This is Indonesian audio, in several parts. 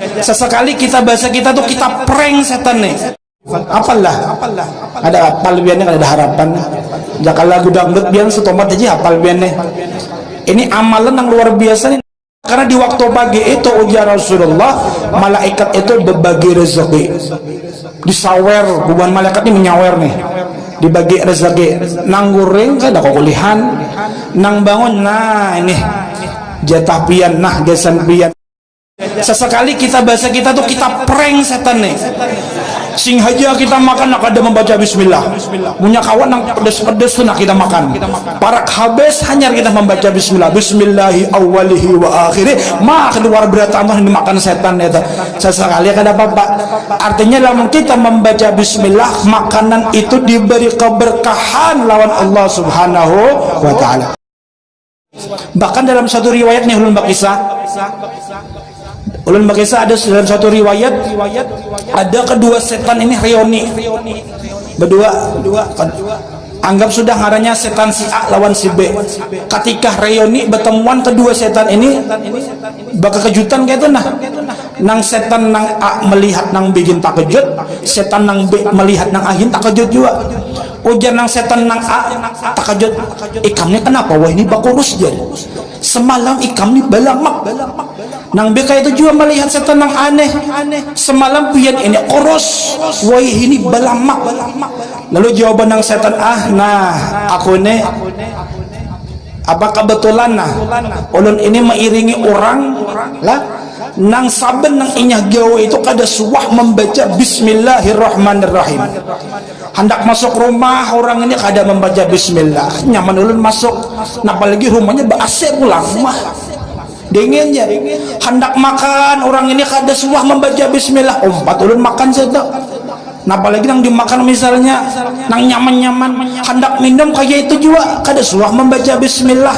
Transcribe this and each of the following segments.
Sesekali kita bahasa kita tuh kita prank setan nih. Apalah, ada apal biarnya ada harapan. Jangan lagu dangdut biar setomat aja apal biarnya. Ini amalan yang luar biasa nih. Karena di waktu pagi itu ujar Rasulullah, malaikat itu berbagi rezeki. Disawer, hubungan malaikat ini menyawer nih. Dibagi rezeki. Nang goreng kan ada kulihan. Nang bangun, nah ini jatah pian, nah gesan pian. Sesekali kita bahasa kita tuh kita prank setan nih. Sing haja kita makan nak ada membaca bismillah. Punya kawan yang pedes-pedes tuh nak kita makan. Parak habis hanya kita membaca bismillah. Bismillahi awalihi wa akhiri. Mak keluar berat Allah yang dimakan setan itu. Sesekali kada apa-apa. Artinya dalam kita membaca bismillah, makanan itu diberi keberkahan lawan Allah Subhanahu wa taala. Bahkan dalam satu riwayat nih ulun bakisah Ulun Bakisa ada dalam satu riwayat ada kedua setan ini reoni. Berdua anggap sudah ngaranya setan si A lawan si B. Ketika reoni bertemuan kedua setan ini bakal kejutan kayak itu nah. Nang setan nang A melihat nang bikin tak kejut setan nang B melihat nang Ahin tak kejut juga. Ujar nang setan nang A tak kejut. Ikamnya kenapa wah ini bakurus jadi semalam ikam ini balamak nang beka itu juga melihat setan nang aneh. Semalam pian ini koros. Wah ini balamak lalu jawaban nang setan ah nah aku ini apa kebetulan nah? Ulun ini mengiringi orang lah. Nang saben nang inyah gawe itu kada suah membaca bismillahirrahmanirrahim hendak masuk rumah orang ini kada membaca bismillah. Nyaman ulun masuk. Nah apalagi rumahnya AC pulang rumah dinginnya hendak makan orang ini kada suah membaca bismillah. Empat ulun makan saja nah apalagi nang dimakan misalnya nang nyaman-nyaman. Hendak minum kayak itu juga. Kada suah membaca bismillah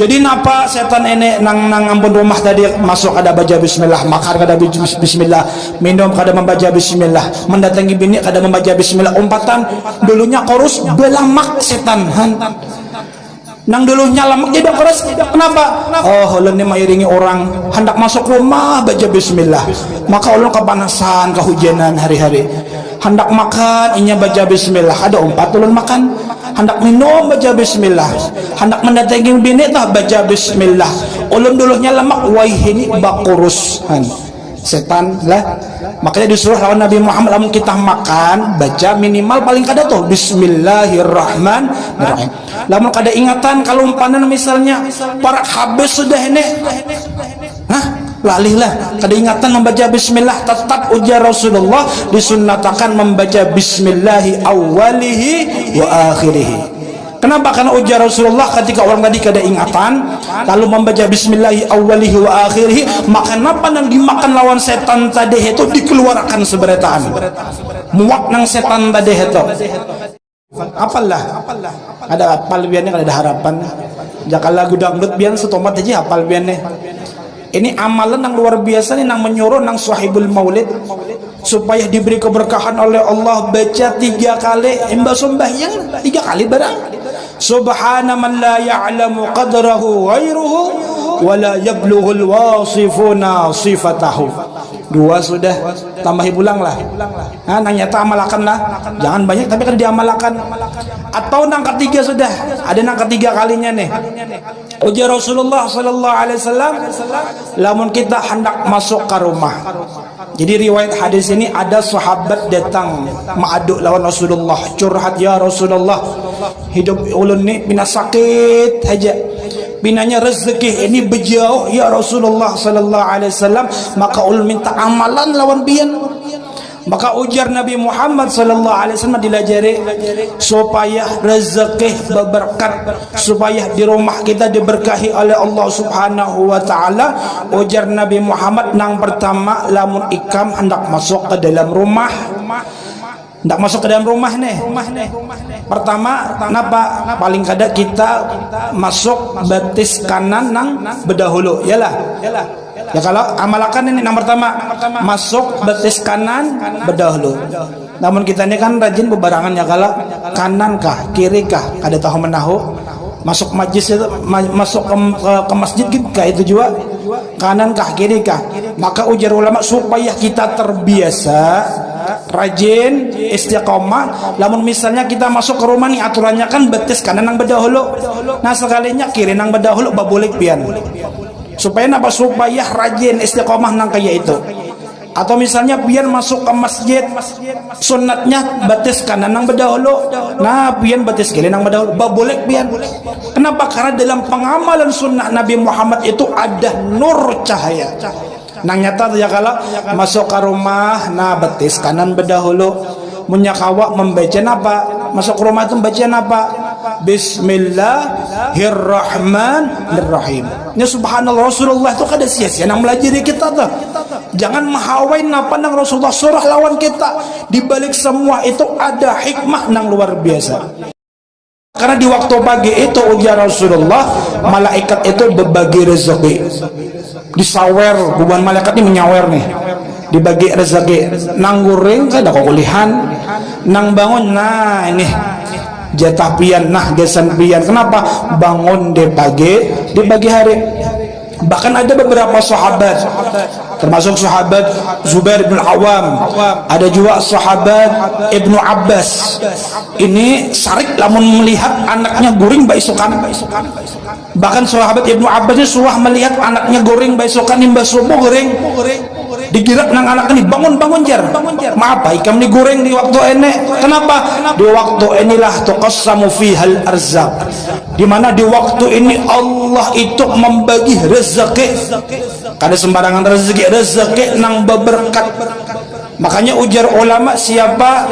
jadi napa setan ini nang nang ampun rumah tadi masuk ada baca bismillah makan kada bismillah minum kada membaca bismillah mendatangi bini kada membaca bismillah. Umpatan dulunya korus belamak setan nang dulu nyalamak jadi keras kenapa? Oh ulun ini mengiringi orang hendak masuk rumah baca bismillah. Maka ulun kepanasan kehujanan hari-hari. Hendak makan inya baca bismillah. Ada empat ulun makan hendak minum baca bismillah. Hendak mendatangi bini tah baca bismillah. Ulun dulu nyalamak wah ini bakurusan setan lah. Makanya disuruh lawan Nabi Muhammad lamun kita makan baca minimal paling kada tuh Bismillahirrahmanirrahim lamun kada ingatan kalau umpanan misalnya para habis sudah ini. Hah? Lalih lah kada ingatan membaca bismillah tetap ujar Rasulullah disunnatakan membaca bismillahi awalihi wa akhirihi. Kenapa? Karena ujar Rasulullah ketika orang tadi kada ingatan lalu membaca bismillahi awalihi wa akhirihi maka apa yang dimakan lawan setan tadi itu dikeluarkan seberetaan muak nang setan tadi itu. Apalah? Ada apal biarnya ada harapan. Jangan lagu dangdut biar setomat aja apal biarnya ini amalan yang luar biasa nih nang menyuruh nang sahibul maulid. Supaya diberi keberkahan oleh Allah baca tiga kali imba sembahyang tiga kali barang. Subhana man la ya'lamu qadrahu ghairuhu wa la yablughul wasifuna sifatahu. Dua sudah tambahi pulang lah. Nah, nang nyata amalakan lah. Jangan banyak tapi kan diamalkan atau nang ketiga sudah. Ada nang ketiga kalinya nih. Ujar Rasulullah sallallahu alaihi wasallam lamun kita hendak masuk ke rumah. Jadi riwayat hadis ini ada sahabat datang ma'aduk lawan Rasulullah. Curhat ya Rasulullah hidup ulun ni bina sakit aja binanya rezeki ini berjauh. Ya Rasulullah sallallahu alaihi wasallam maka ulun minta amalan lawan bian maka ujar Nabi Muhammad sallallahu alaihi wasallam dilajari supaya rezeki berberkat supaya di rumah kita diberkahi oleh Allah Subhanahu wa taala. Ujar Nabi Muhammad nang pertama lamun ikam hendak masuk ke dalam rumah hendak masuk ke dalam rumah nih. Pertama kenapa paling kada kita masuk batis kanan nang berdahulu yalah. Ya kalau amalkan ini yang pertama. Masuk betis kanan berdahulu. Namun kita ini kan rajin bebarangan ya kalau kanan kah kiri kah? Ada tahu menahu. Masuk majlis itu masuk ke, ke, ke masjid gitu kayak itu juga. Kanan kah kiri kah? Maka ujar ulama supaya kita terbiasa rajin istiqomah. Lamun misalnya kita masuk ke rumah nih aturannya kan betis kanan nang bedahulu. Nah sekalinya kiri nang bedahulu babulik pian. Supaya apa supaya rajin istiqomah nang kayak itu. Atau misalnya biar masuk ke masjid sunatnya batis kanan nang bedahulu. Nah biar batis kiri nang bedahulu babolek biar kenapa? Karena dalam pengamalan sunnah Nabi Muhammad itu ada nur cahaya nang nyata ya kalau masuk ke rumah nah batis kanan bedahulu munyakawa membaca apa masuk ke rumah itu baca apa Bismillahirrahmanirrahim. Ya subhanallah Rasulullah itu kada sia-sia nang melajari kita tuh. Jangan mahawain napa nang Rasulullah surah lawan kita. Di balik semua itu ada hikmah nang luar biasa. Karena di waktu pagi itu ujar Rasulullah, malaikat itu berbagi rezeki. Disawer, bukan malaikat ini menyawer nih. Dibagi rezeki. Nang goreng kada kulihan, nang bangun nah ini jatah pian nah gesan pian kenapa bangun di pagi di pagi hari bahkan ada beberapa sahabat termasuk sahabat Zubair bin Awam ada juga sahabat Ibnu Abbas. Ini sarik lamun melihat anaknya guring baisukan bahkan sahabat Ibnu Abbas ini suah melihat anaknya guring baisukan imbas subuh guring digirak nang anak ini bangun bangun jar maaf ikam digoreng di waktu ini kenapa? Di waktu inilah tuqassamu fihal arzak di mana di waktu ini Allah itu membagi rezeki. Kada sembarangan rezeki rezeki nang berberkat. Makanya ujar ulama siapa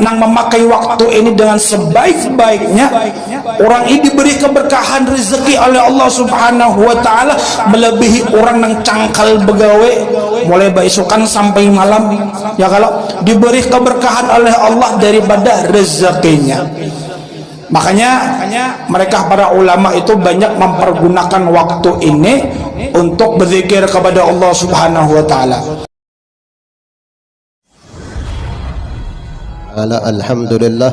yang memakai waktu ini dengan sebaik-baiknya orang ini diberi keberkahan rezeki oleh Allah Subhanahu wa taala melebihi orang yang cangkal begawe mulai baisukan sampai malam. Ya kalau diberi keberkahan oleh Allah daripada rezekinya. Makanya mereka para ulama itu banyak mempergunakan waktu ini untuk berzikir kepada Allah Subhanahu wa taala. Ala alhamdulillah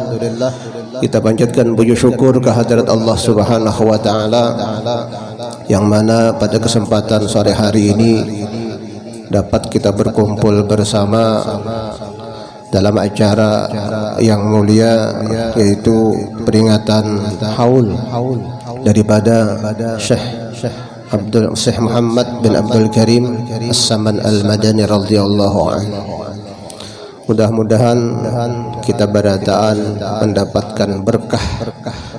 kita panjatkan puji syukur kehadirat Allah Subhanahu wa taala yang mana pada kesempatan sore hari ini dapat kita berkumpul bersama dalam acara yang mulia yaitu peringatan haul daripada Syekh Abdul Syekh Muhammad bin Abdul Karim As-Saman Al-Madani radhiyallahu Mudah-mudahan kita berataan mendapatkan berkah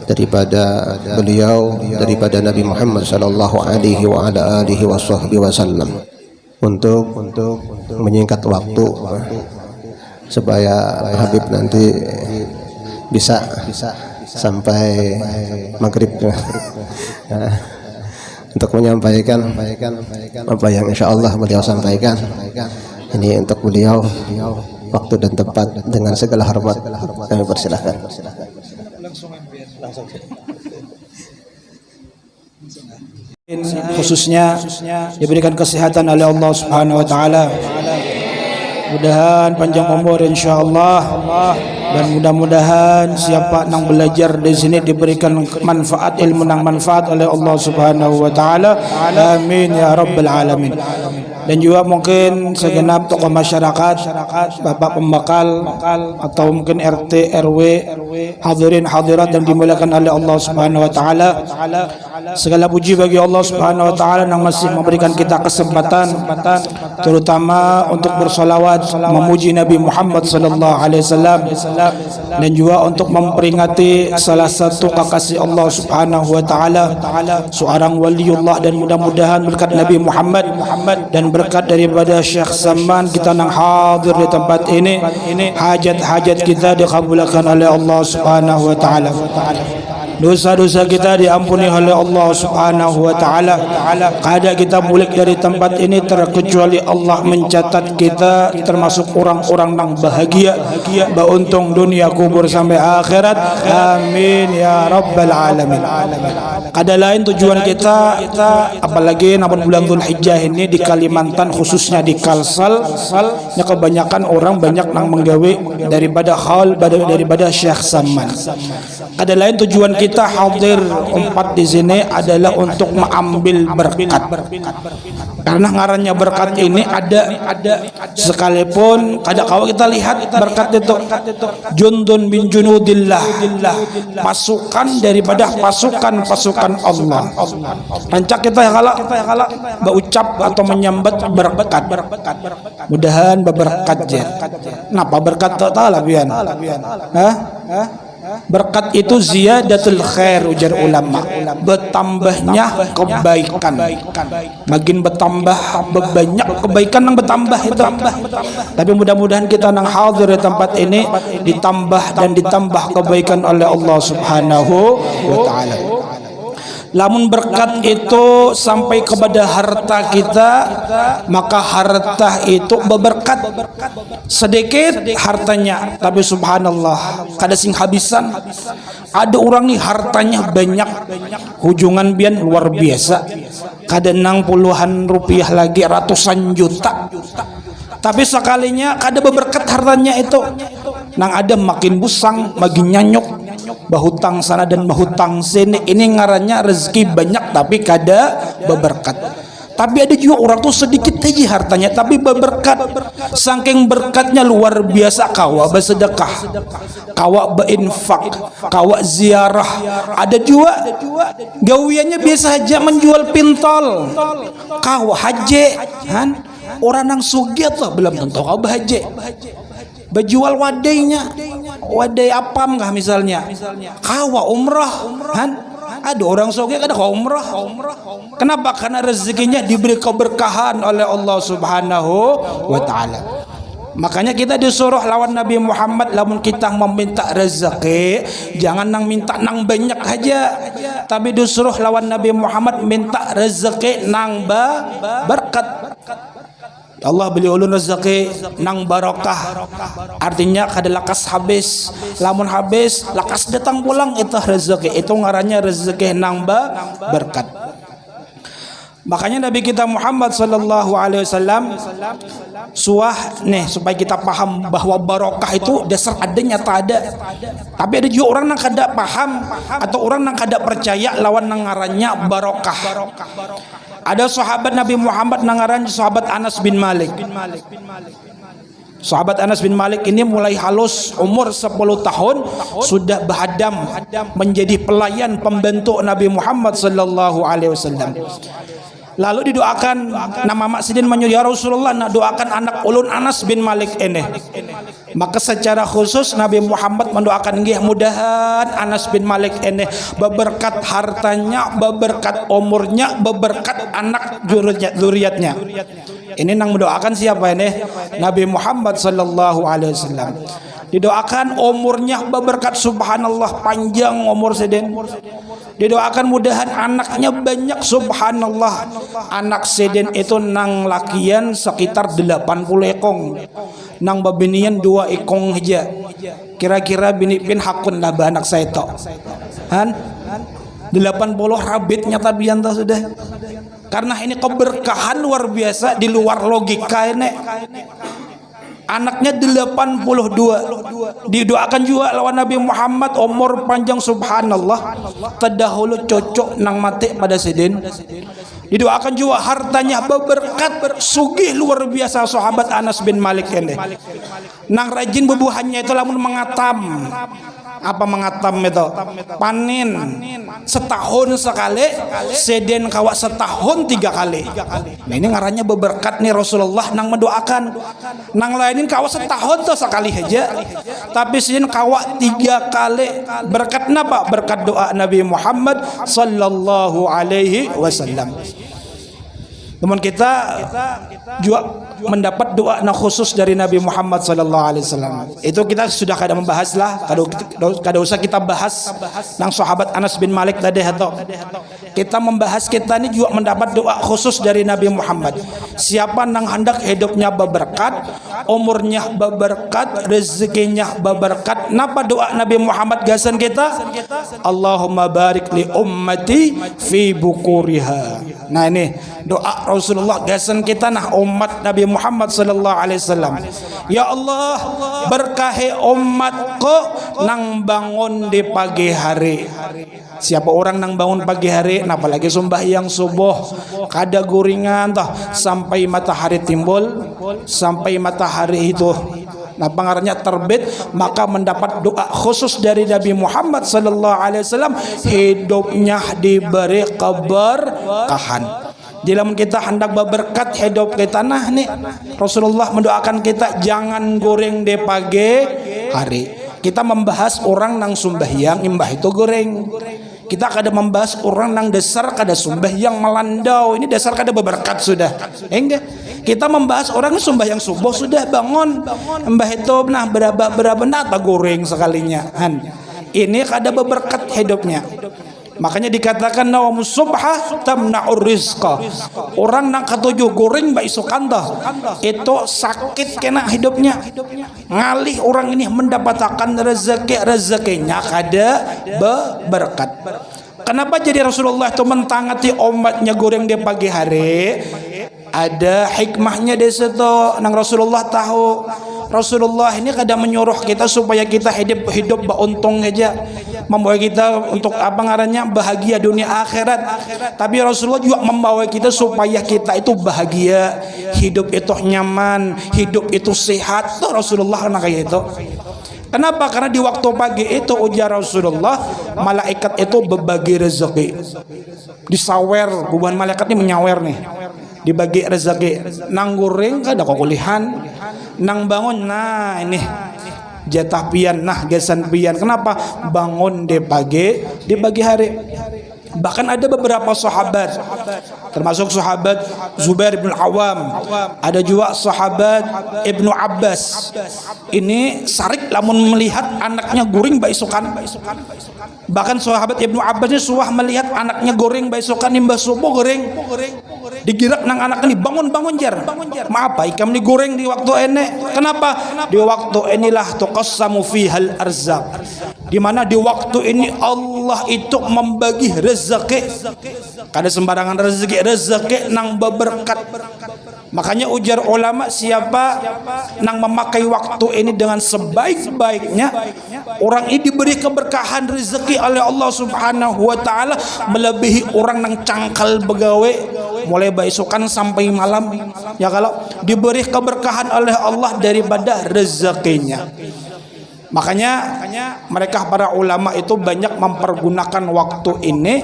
daripada beliau daripada Nabi Muhammad sallallahu alaihi wa ala alihi wasallam untuk untuk menyingkat waktu supaya Habib nanti bisa sampai maghrib. Untuk menyampaikan apa yang insya Allah beliau sampaikan. Ini untuk beliau waktu dan tempat dengan segala hormat kami persilahkan khususnya diberikan kesehatan oleh Allah Subhanahu wa taala. Mudahan panjang umur insyaallah dan mudah-mudahan siapa yang belajar di sini diberikan manfaat ilmu yang manfaat oleh Allah Subhanahu wa taala. Amin ya rabbal alamin dan juga mungkin segenap tokoh masyarakat bapak pembakal atau mungkin RT RW hadirin hadirat yang dimuliakan oleh Allah Subhanahu wa taala segala puji bagi Allah Subhanahu wa taala yang masih memberikan kita kesempatan terutama untuk bersolawat memuji Nabi Muhammad sallallahu alaihi wasallam dan juga untuk memperingati salah satu kekasih Allah Subhanahu wa taala seorang waliullah dan mudah-mudahan berkat Nabi Muhammad dan berkat daripada Syekh Saman kita nang hadir di tempat ini hajat-hajat kita dikabulkan oleh Allah Subhanahu wa taala dosa-dosa kita diampuni oleh Allah Subhanahu wa taala. Kada kita mulik dari tempat ini terkecuali Allah mencatat kita termasuk orang-orang yang bahagia, beruntung dunia kubur sampai akhirat. Amin ya rabbal alamin. Kada lain tujuan kita apalagi namun bulan Dzulhijjah ini di Kalimantan khususnya di Kalsal, ya kebanyakan orang banyak yang menggawe daripada hal daripada Syekh Saman. Ada lain tujuan kita kita hadir empat di sini adalah untuk mengambil berkat. Karena ngarannya berkat ini ada ada sekalipun kadang kalau kita lihat berkat itu jundun bin junudillah pasukan daripada pasukan-pasukan Allah. Rancak kita kalau berucap atau menyambat berkat. Mudahan berkat je. Napa berkat tak tahu lah? Berkat itu ziyadatul khair ujar ulama. Bertambahnya kebaikan. Makin bertambah Banyak kebaikan yang bertambah itu. Tapi mudah-mudahan kita nang hadir di tempat ini Ditambah dan ditambah kebaikan oleh Allah subhanahu wa ta'ala Lamun berkat itu sampai kepada harta kita Maka harta itu berberkat. Sedikit hartanya Tapi subhanallah Kada sing habisan. Ada orang nih hartanya banyak. Hujungan bian luar biasa. Kada nang puluhan rupiah lagi Ratusan juta. Tapi sekalinya kada berberkat hartanya itu Nang ada makin busang Makin nyanyuk. Bahutang sana dan bahutang sini. Ini ngarannya rezeki banyak tapi kada berberkat tapi ada juga orang tuh sedikit aja hartanya tapi berberkat saking berkatnya luar biasa. Kawa bersedekah. Kawa berinfak. Kawa ziarah. Ada juga gawiannya biasa aja menjual pintol. Kawa haji kan orang nang sugiat lah belum tentu kau bahaji berjual wadainya wadai apam kah misalnya? Kawa umrah. Kan ada orang soge ada umrah. Kenapa? Karena rezekinya diberi keberkahan oleh Allah subhanahu wa ta'ala. Makanya kita disuruh lawan Nabi Muhammad lamun kita meminta rezeki jangan nang minta nang banyak aja. Tapi disuruh lawan Nabi Muhammad minta rezeki nang ba berkat Allah beli ulun rezeki nang barokah. Artinya kada lakas habis. Lamun habis lakas datang pulang itu rezeki. Itu ngarannya rezeki nang berkat makanya Nabi kita Muhammad sallallahu alaihi wasallam suah nih supaya kita paham bahwa barokah itu dasar adanya tak ada tapi ada juga orang yang kada paham atau orang yang kada percaya lawan nang ngarannya barokah ada sahabat Nabi Muhammad nangaran sahabat Anas bin Malik. Sahabat Anas bin Malik ini mulai halus umur 10 tahun sudah berhadam menjadi pelayan pembentuk Nabi Muhammad sallallahu alaihi wasallam. Lalu didoakan nama Mak Sidin menyuruh ya Rasulullah nak doakan anak ulun Anas bin Malik ini. Maka secara khusus Nabi Muhammad mendoakan nggih mudahan Anas bin Malik ini beberkat hartanya, beberkat umurnya, beberkat anak zuriatnya. Ini nang mendoakan siapa ini? Nabi Muhammad sallallahu alaihi wasallam. Didoakan umurnya beberkat subhanallah panjang umur seden. Didoakan mudahan anaknya banyak subhanallah. Anak seden itu nang lakian sekitar 80 ekong. Nang babinian dua ekong aja. Kira-kira bini pin hakun lah anak saya to. Han? 80 rabitnya tabian sudah. Karena ini keberkahan luar biasa di luar logika ini anaknya 82 didoakan juga lawan Nabi Muhammad umur panjang subhanallah. Terdahulu cocok nang mati pada sidin didoakan juga hartanya berkat sugih luar biasa sahabat Anas bin Malik ini. Nang rajin bubuhannya itu lamun mengatam apa mengatam itu? Panin. Setahun sekali. Seden kawak setahun tiga kali. Nah ini ngarannya berberkat nih Rasulullah nang mendoakan. Nang lainin kawak setahun tuh sekali aja. Tapi seden kawak tiga kali. Berkat apa berkat doa Nabi Muhammad sallallahu alaihi wasallam. Namun kita juga mendapat doa na khusus dari Nabi Muhammad sallallahu alaihi wasallam. Itu kita sudah kada membahas lah, kada kada usah kita bahas nang sahabat Anas bin Malik tadi kita membahas kita ini juga mendapat doa khusus dari Nabi Muhammad. Siapa nang hendak hidupnya berberkat, umurnya berberkat, rezekinya berberkat. Napa doa Nabi Muhammad gasan kita? Allahumma barik li ummati fi bukuriha. Nah ini doa Rasulullah gasan kita nah umat Nabi Muhammad sallallahu alaihi wasallam. Ya Allah berkahi umatku nang bangun di pagi hari. Siapa orang nang bangun pagi hari apalagi sembahyang subuh? Kada guringan toh sampai matahari timbul sampai matahari itu. Nah, pengarangnya terbit maka mendapat doa khusus dari Nabi Muhammad sallallahu alaihi wasallam. Hidupnya diberi keberkahan. Jika kita hendak berberkat hidup kita nah nih Rasulullah mendoakan kita jangan goreng di pagi hari. Kita membahas orang nang sembahyang imbah itu goreng. Kita kada membahas orang nang dasar kada sumbah yang melandau. Ini dasar kada berberkat sudah. Enggak. Kita membahas orang sumbah yang subuh sudah bangun. Mbah itu nah berapa berapa nata goreng sekalinya. Han. Ini kada berberkat hidupnya. Makanya dikatakan nawam subha tamna'ur rizqa. Orang nang ketujuh goreng mbak isukanda itu sakit kena hidupnya. Ngalih orang ini mendapatkan rezeki rezekinya kada berkat. Kenapa jadi Rasulullah itu mentangati umatnya goreng di pagi hari? Ada hikmahnya di situ. Nang Rasulullah tahu Rasulullah ini kadang menyuruh kita supaya kita hidup hidup beruntung aja membawa kita untuk apa ngarannya bahagia dunia akhirat tapi Rasulullah juga membawa kita supaya kita itu bahagia hidup itu nyaman hidup itu sehat tuh Rasulullah karena kayak itu Kenapa? Karena di waktu pagi itu ujar Rasulullah malaikat itu berbagi rezeki. Disawer, bukan malaikat ini menyawer nih. Dibagi rezeki. Nang goreng kada kulihan nang bangun nah ini. Jatah pian nah gesan pian. Kenapa? Bangun di pagi di pagi hari. Bahkan ada beberapa sahabat termasuk sahabat Zubair bin Awam ada juga sahabat Ibnu Abbas. Ini sarik lamun melihat anaknya guring baisukan. Bahkan sahabat Ibnu Abbas ini suah melihat anaknya goreng baisukan imbah subuh goreng digirak nang anak ini bangun bangun jar. Maaf pak ikam ini goreng di waktu ini kenapa? Di waktu inilah tuqassamu fihal arzak. Di mana di waktu ini Allah itu membagi rezeki. Kada sembarangan rezeki rezeki nang berkat Makanya ujar ulama siapa nang memakai waktu ini dengan sebaik-baiknya orang ini diberi keberkahan rezeki oleh Allah Subhanahu wa taala melebihi orang nang cangkal begawe mulai baisukan sampai malam. Ya kalau diberi keberkahan oleh Allah daripada rezekinya Makanya mereka para ulama itu banyak mempergunakan waktu ini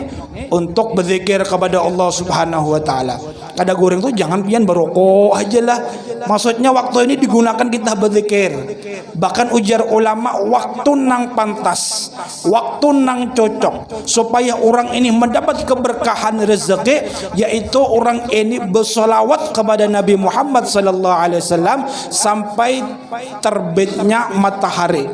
untuk berzikir kepada Allah Subhanahu wa taala. Kada goreng tuh jangan pian berokok aja lah. Maksudnya waktu ini digunakan kita berzikir. Bahkan ujar ulama waktu nang pantas, waktu nang cocok supaya orang ini mendapat keberkahan rezeki yaitu orang ini bersolawat kepada Nabi Muhammad sallallahu alaihi wasallam sampai terbitnya matahari.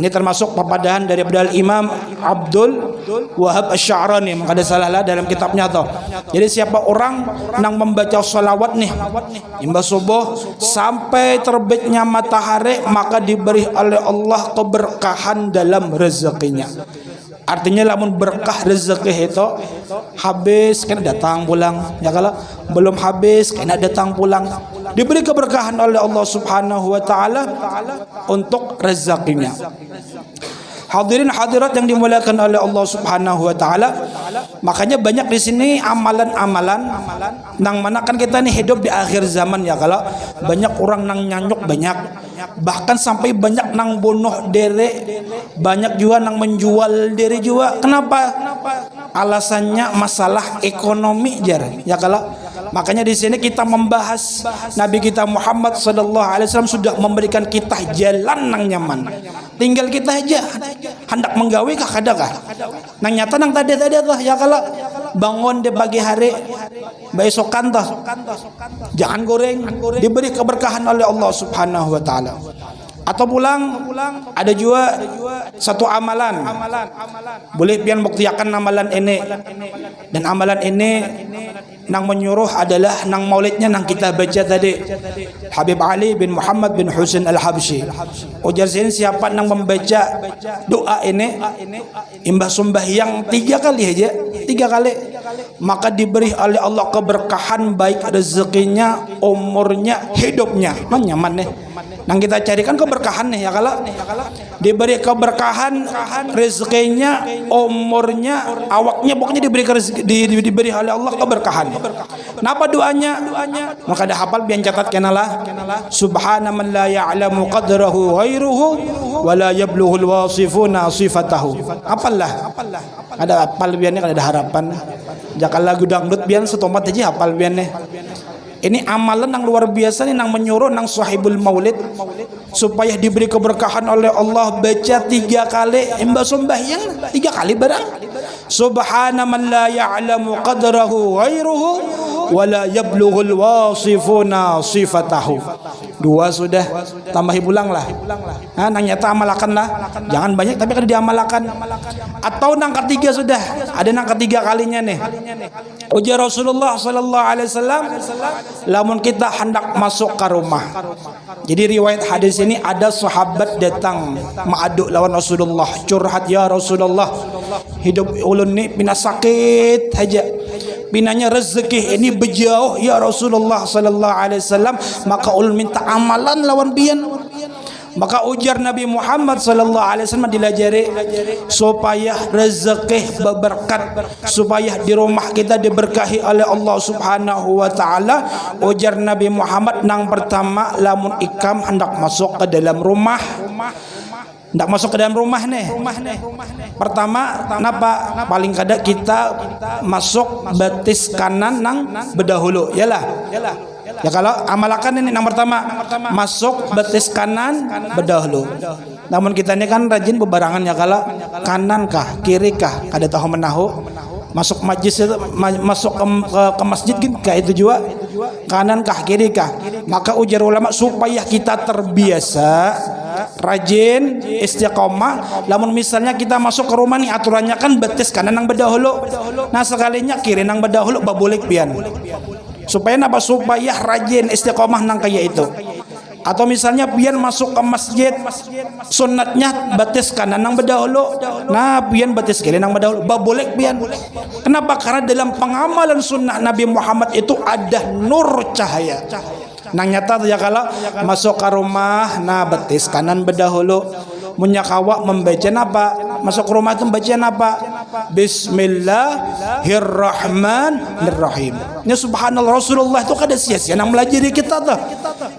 Ini termasuk papadahan dari Imam Abdul Wahab Asy-Sya'rani ada salah lah dalam kitabnya tuh. Jadi siapa orang nang membaca salawat nih imbas subuh sampai terbitnya matahari maka diberi oleh Allah keberkahan dalam rezekinya. Artinya lamun berkah rezeki itu habis kena datang pulang. Ya kalau belum habis kena datang pulang. Diberi keberkahan oleh Allah Subhanahu wa taala untuk rezekinya. Hadirin hadirat yang dimuliakan oleh Allah Subhanahu wa taala. Makanya banyak di sini amalan-amalan nang mana kan kita nih hidup di akhir zaman ya kalau banyak orang nang nyanyuk banyak bahkan sampai banyak nang bunuh diri. Banyak juga nang menjual diri juga. Kenapa? Alasannya masalah ekonomi jar ya kalau makanya di sini kita membahas Nabi kita Muhammad sallallahu alaihi wasallam sudah memberikan kita jalan nang nyaman. Tinggal kita aja. Hendak menggawe kah kada kah? Nang nyata nang tadi tadi tuh ya kalau bangun di pagi hari besokan tuh. Jangan goreng. Diberi keberkahan oleh Allah subhanahu wa ta'ala atau pulang ada juga satu amalan. Boleh pian buktiakan amalan ini. Dan amalan ini nang menyuruh adalah nang maulidnya nang kita baca tadi. Habib Ali bin Muhammad bin Husain Al-Habsyi. Ujar sini siapa nang membaca doa ini? Imbah sembahyang tiga kali aja tiga kali. Maka diberi oleh Allah keberkahan baik rezekinya umurnya hidupnya. Man nyaman nih nang kita carikan keberkahan nih ya kalau diberi keberkahan rezekinya umurnya awaknya pokoknya diberi di, di- diberi oleh Allah keberkahan. Kenapa doanya? Maka ada hafal biar catat kenalah subhana man la ya'lamu qadrahu ghairuhu wa la yablughul wasifuna sifatahu. Apalah ada hafal biarnya kan ada harapan. Jakal lagu dangdut biar setomat aja hafal biarnya ini amalan yang luar biasa nih nang menyuruh nang sahibul maulid supaya diberi keberkahan oleh Allah. Baca tiga kali imba sembahyang tiga kali barang. Subhana man la ya'lamu qadrahu ghairuhu wa la yablughul wasifuna sifatahu. Dua sudah tambahi pulang lah. Nah, nang nyata amalkan lah. Jangan banyak tapi kan diamalkan atau nang ketiga sudah ada nang ketiga kalinya nih ujar Rasulullah sallallahu alaihi wasallam lamun kita hendak masuk ke rumah. Jadi riwayat hadis ini ada sahabat datang mengaduk lawan Rasulullah. Curhat ya Rasulullah hidup ulun ni pina sakit aja. Pinanya rezeki ini berjauh ya Rasulullah sallallahu alaihi wasallam. Maka ulun minta amalan lawan bian maka ujar Nabi Muhammad sallallahu alaihi wasallam dilajari supaya rezeki berberkat supaya di rumah kita diberkahi oleh Allah Subhanahu wa taala. Ujar Nabi Muhammad nang pertama lamun ikam hendak masuk ke dalam rumah. Hendak masuk ke dalam rumah nih. Pertama kenapa paling kada kita masuk batis kanan nang berdahulu. Yalah Ya kalau amalkan ini yang pertama masuk betis kanan berdahulu. Namun kita ini kan rajin bebarangan ya kalau kanan kah kiri kah ada tahu menahu. Masuk majlis masuk ke, masjid gitu kayak itu juga kanan kah kiri kah. Maka ujar ulama supaya kita terbiasa rajin istiqomah. Lamun misalnya kita masuk ke rumah nih aturannya kan betis kanan yang berdahulu. Nah sekalinya kiri yang berdahulu babulik pian supaya apa supaya rajin istiqomah nang kayak itu. Atau misalnya pian masuk ke masjid sunatnya batis kanan nang berdahulu. Nah pian batis kiri nang berdahulu. Babolek pian. Kenapa? Karena dalam pengamalan sunnah Nabi Muhammad itu ada nur cahaya. Nang nyata ya kalau masuk ke rumah nah batis kanan berdahulu. Munyakawa membaca apa masuk rumah itu baca apa? Bismillahirrahmanirrahim. Ini subhanallah Rasulullah itu kada sia-sia nang melajari kita tuh.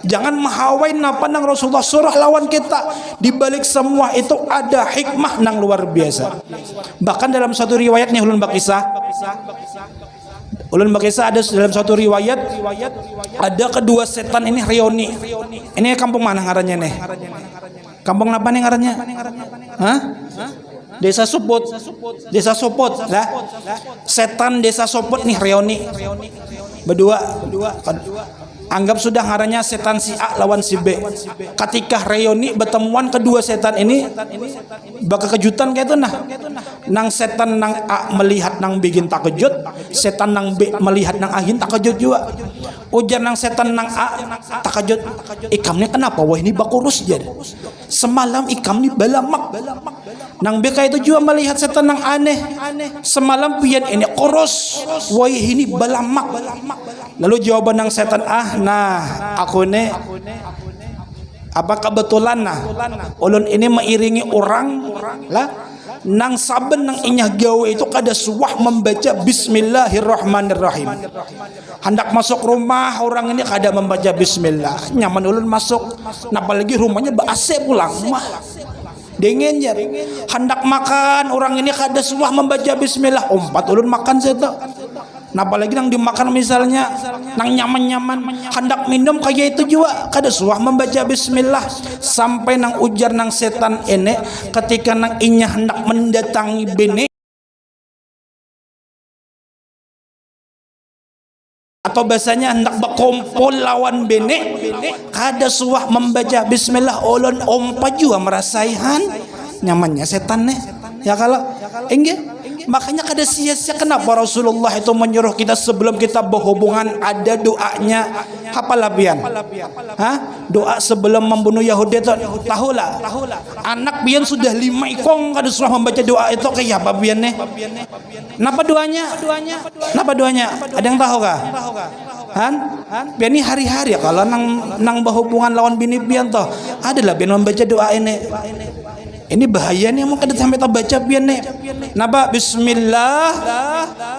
Jangan mahawain apa nang Rasulullah surah lawan kita. Di balik semua itu ada hikmah nang luar biasa. Bahkan dalam satu riwayat nih ulun bakisah. Ulun bakisah ada dalam satu riwayat ada kedua setan ini reuni. Ini kampung mana ngarannya nih? Kampung apa nih ngarannya? Hah? Desa Suput. Desa Suput lah. Setan Desa Suput nih reuni. Berdua. Anggap sudah ngarannya setan si A lawan si B. Ketika reuni bertemuan kedua setan ini bakal kejutan kayak itu nah. Nang setan nang A melihat nang bikin takejut, setan nang B melihat nang Agin takejut juga. Ujar nang setan nang A takejut. Ikamnya kenapa? Wah ini bakurus jadi. Semalam ikam ni balamak. Nang B kayak itu juga melihat setan nang aneh. Semalam pian ini kurus. Wah ini balamak. Lalu jawaban nang setan ah nah aku ne apa kebetulan nah ulun ini mengiringi orang lah nang saben nang inyah gawe itu kada suah membaca bismillahirrahmanirrahim hendak masuk rumah orang ini kada membaca bismillah nyaman ulun masuk nah apalagi rumahnya AC pulang mah dingin ya hendak makan orang ini kada suah membaca bismillah. Umpat ulun makan saya Nah apalagi nang dimakan misalnya nang nyaman-nyaman. Hendak minum kayak itu juga. Kada suah membaca bismillah. Sampai nang ujar nang setan ini ketika nang inya hendak mendatangi bini atau bahasanya hendak berkumpul lawan bene kada suah membaca bismillah ulun ompa juga merasaihan. Nyamannya setan nih. Ya kalau enggak makanya kada sia-sia kenapa Rasulullah itu menyuruh kita sebelum kita berhubungan ada doanya apa labian Hah? doa sebelum membunuh Yahudi itu tahu lah anak bian sudah lima ikong kada suruh membaca doa itu kayak apa bian nih Napa doanya? Napa doanya? Ada yang tahu kah? Han? Biar ini hari-hari kalau nang nang berhubungan lawan bini pian toh. Adalah biar membaca doa ini. Ini bahaya nih mau kada sampai baca pian nih. Napa bismillah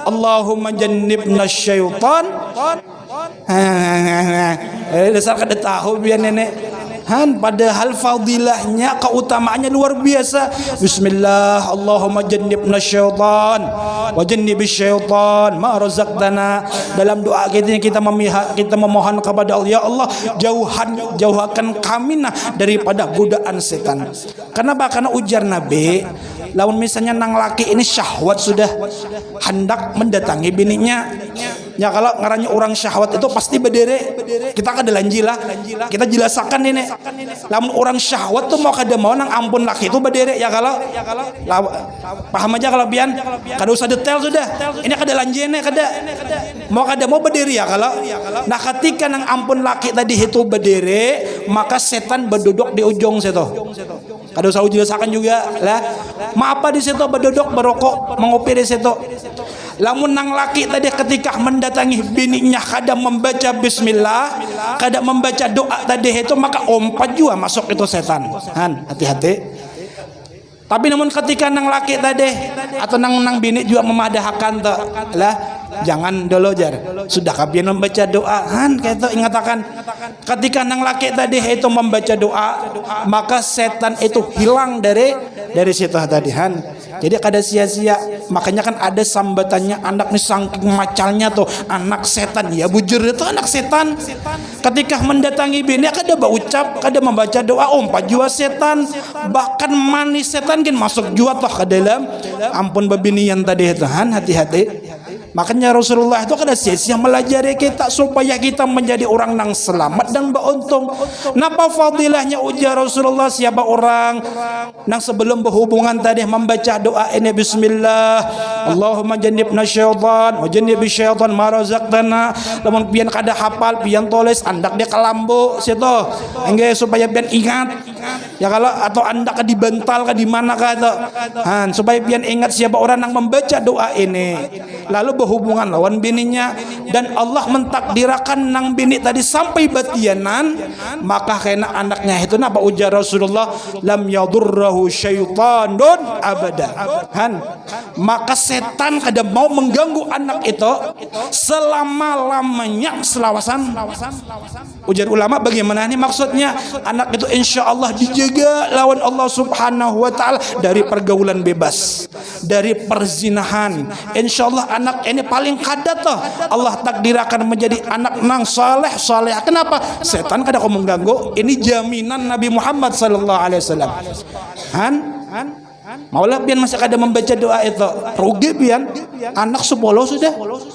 Allahumma jannibna syaitan. Eh dasar kada tahu biar nenek. Han padahal fadilahnya keutamaannya luar biasa. Bismillah Allahumma jannibna syaitan wa jannibis syaitan ma razaqtana. Dalam doa kita kita memihak kita memohon kepada Allah ya Allah jauhan jauhkan kami nah daripada godaan setan. Kenapa? Karena ujar Nabi lawan misalnya nang laki ini syahwat sudah hendak mendatangi bininya ya kalau ngarannya orang syahwat itu pasti berdiri. Kita kada lanjilah kita jelaskan ini. Lamun orang syahwat tuh mau kada mau nang ampun laki itu berdiri. Ya kalau paham aja kalau pian kada usah detail sudah. Ini kada lanjine kada mau kada mau berdiri ya kalau nah ketika nang ampun laki tadi itu berdiri maka setan berduduk di ujung situ. Kada usah jelaskan juga lah. Ma apa di situ? Berduduk berokok mengopi di situ lamun nang laki tadi ketika mendatangi bininya kada membaca bismillah kada membaca doa tadi itu maka ompat juga masuk itu setan. Han hati-hati. Tapi namun ketika nang laki tadi atau nang nang bini juga memadahkan lah jangan dulu jar. Sudah kabian membaca doa. Han itu ingatakan ketika nang laki tadi itu membaca doa maka setan itu hilang dari dari situ tadi han. Jadi kada sia-sia. Makanya kan ada sambatannya anak nih saking macalnya tuh anak setan. Ya bujur itu anak setan. Ketika mendatangi bini kada berucap kada membaca doa om jua setan. Bahkan manis setan kan masuk jua toh ke dalam. Ampun babinian tadi itu han. Hati-hati Makanya Rasulullah itu kada sia-sia melajari kita supaya kita menjadi orang yang selamat dan beruntung. Napa fadilahnya ujar Rasulullah siapa orang yang sebelum berhubungan tadi membaca doa ini bismillah Allahumma jannibna syaitan wa jannibi syaitan ma razaqtana. Lamun pian kada hafal pian tulis andak dia kelambu situ. Engge supaya pian ingat. Ya kalau atau andak ka dibantal ka di mana ka Han supaya pian ingat siapa orang yang membaca doa ini. Lalu berhubungan lawan bininya dan Allah mentakdirkan nang bini tadi sampai batianan maka kena anaknya itu napa ujar Rasulullah lam yadurrahu syaitanun abada han maka setan kada mau mengganggu anak itu selama lamanya selawasan. Ujar ulama bagaimana ini maksudnya? Anak itu insya Allah dijaga lawan Allah subhanahu wa ta'ala dari pergaulan bebas dari perzinahan. Insya Allah anak ini paling kadat toh. Allah takdir akan menjadi anak nang saleh saleh. Kenapa? Setan kada kau mengganggu. Ini jaminan Nabi Muhammad sallallahu alaihi wasallam. Han Maulah pian masih kada membaca doa itu. Rugi pian anak sepuluh sudah.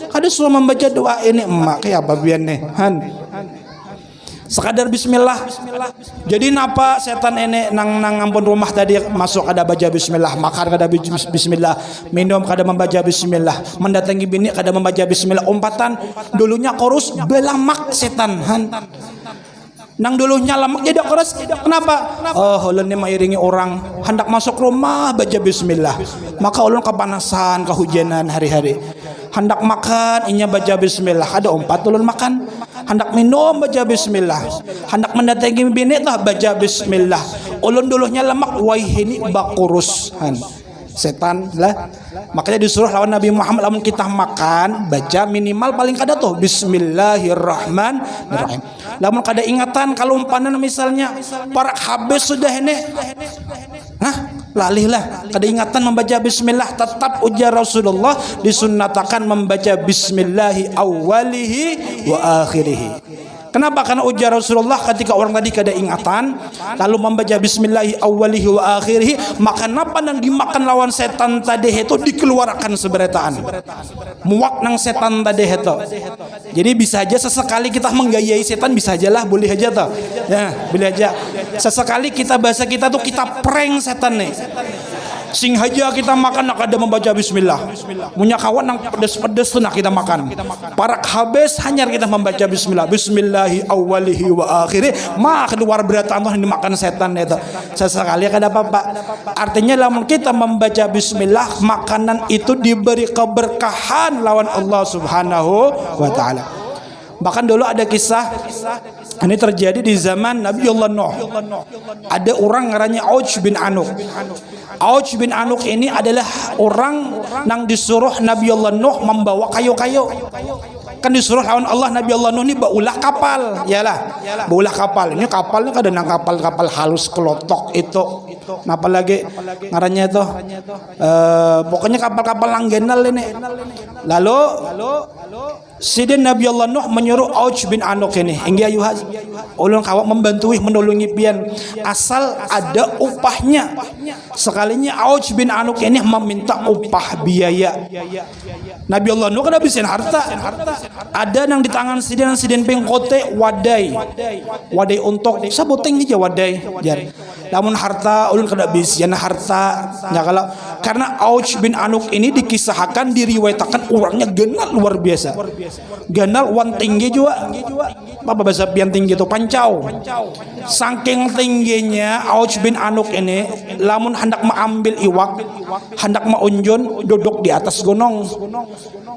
Kada suruh membaca doa ini emak. Kayak apa pian nih? Han. Sekadar bismillah. Jadi napa setan ini nang nang ampun rumah tadi masuk ada baca bismillah, makan kada bismillah, minum kada membaca bismillah, mendatangi bini kada membaca bismillah, umpatan dulunya korus belamak setan han. Nang dulunya lemak jadi keras. Kenapa? Oh, ulun ini mengiringi orang hendak masuk rumah baca bismillah. Maka ulun kepanasan, kehujanan hari-hari. Hendak makan, inya baca bismillah. Ada empat ulun makan. Hendak minum baca bismillah. Hendak mendatangi bini lah baca bismillah. Ulun dulunya lemak, wah ini bakurus. Han setan lah. Makanya disuruh lawan Nabi Muhammad lawan kita makan baca minimal paling kada tuh Bismillahirrahmanirrahim. Lamun kada ingatan kalau umpanan misalnya para habis sudah ini. Hah? lalihlah kada ingatan membaca bismillah tetap ujar Rasulullah disunnatakan membaca bismillahi awalihi wa akhirihi Kenapa? Karena ujar Rasulullah ketika orang tadi kada ingatan lalu membaca bismillahi awwalihi wa akhirih maka napa nang dimakan lawan setan tadi itu dikeluarkan seberataan. Muak nang setan tadi itu. Jadi bisa aja sesekali kita menggayai setan bisa aja lah boleh aja tuh. Ya, boleh aja. Sesekali kita bahasa kita tuh kita prank setan nih sing haja kita makan nak ada membaca bismillah. Punya kawan yang pedes-pedes nak kita makan. Parak habis hanya kita membaca bismillah. Bismillahi awalihi wa akhiri. Mak keluar berat Allah yang dimakan setan itu. Sesekali kada apa-apa artinya lamun kita membaca bismillah makanan itu diberi keberkahan lawan Allah subhanahu wa ta'ala. Bahkan dulu ada kisah ini terjadi di zaman Nabi Allah Nuh. Ada orang ngaranya Auj bin Anuk Auj bin Anuk ini adalah orang yang disuruh Nabi Allah Nuh membawa kayu-kayu. Kan disuruh lawan Allah Nabi Allah Nuh ini baulah kapal. Yalah baulah kapal. Ini kapal ini kadang kapal-kapal halus kelotok itu. Apa lagi? Ngarannya itu uh, pokoknya kapal-kapal langgenal ini. Lalu Sidin Nabi Allah Nuh menyuruh Auj bin Anuk ini. Hingga ayuhaz ulun kawak membantu menolongi pian asal ada upahnya. Sekalinya Auj bin Anuk ini meminta upah biaya. Nabi Allah Nuh kan habisin harta. Ada yang di tangan sidin sidin pengkote wadai. Wadai untuk saboteng aja wadai jar. Namun harta ulun kada bisian harta ya kalau karena Auj bin Anuk ini dikisahkan diriwayatkan orangnya genal luar biasa ganal wan tinggi juga. Apa bahasa pian tinggi itu pancau. Saking tingginya Auj bin Anuk ini lamun hendak mengambil iwak hendak maunjun duduk di atas gunung.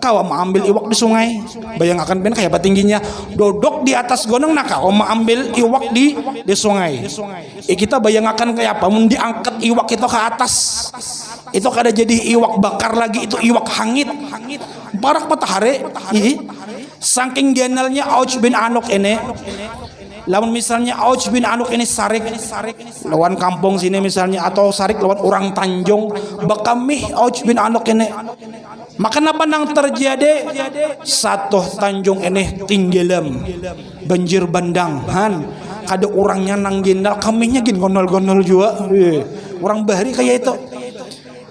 Kau mengambil iwak di sungai. Bayangkan ben kayak apa tingginya? Duduk di atas gunung nah kau mengambil iwak di di sungai. Eh, kita bayangkan kayak apa? Mun diangkat iwak itu ke atas. Itu kada jadi iwak bakar lagi itu iwak hangit barak matahari. Saking genalnya Auj bin Anuk ini. Lawan misalnya Auj bin Anuk ini sarik. Lawan kampung sini misalnya atau sarik lawan orang Tanjung. Bakami Auj bin Anuk ini. Maka apa nang terjadi? Satu Tanjung ini tinggilam banjir bandang han. Ada orangnya nang gendal kaminya gin gonol-gonol juga orang bahari kayak itu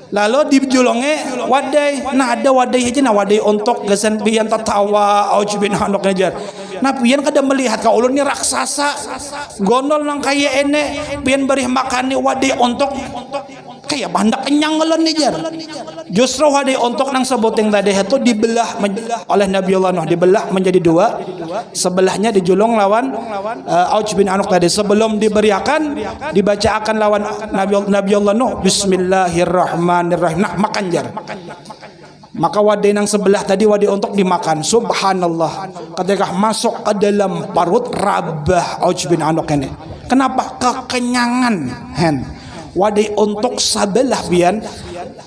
lalu di julongnya wadai nah ada wadai aja nah wadai untuk gasan pian tertawa auj bin hanok ngajar nah pian kada melihat kau ulunnya raksasa gondol nang kaya ene pian beri makan wadai untuk kayak bandak kenyang ngelon jar justru wadai untuk nang sebuting tadi itu dibelah oleh Nabi Allah Nuh. Dibelah menjadi dua. Sebelahnya dijulung lawan uh, Auj bin Anuk tadi. Sebelum diberiakan dibacakan lawan Nabi Nabi Allah Nuh. Bismillahirrahmanirrahim. Nah makan jar maka wadai yang sebelah tadi wadai untuk dimakan. Subhanallah. Ketika masuk ke dalam parut rabah Auj bin Anuk ini. Kenapa? Kekenyangan hen wadai untuk sebelah bian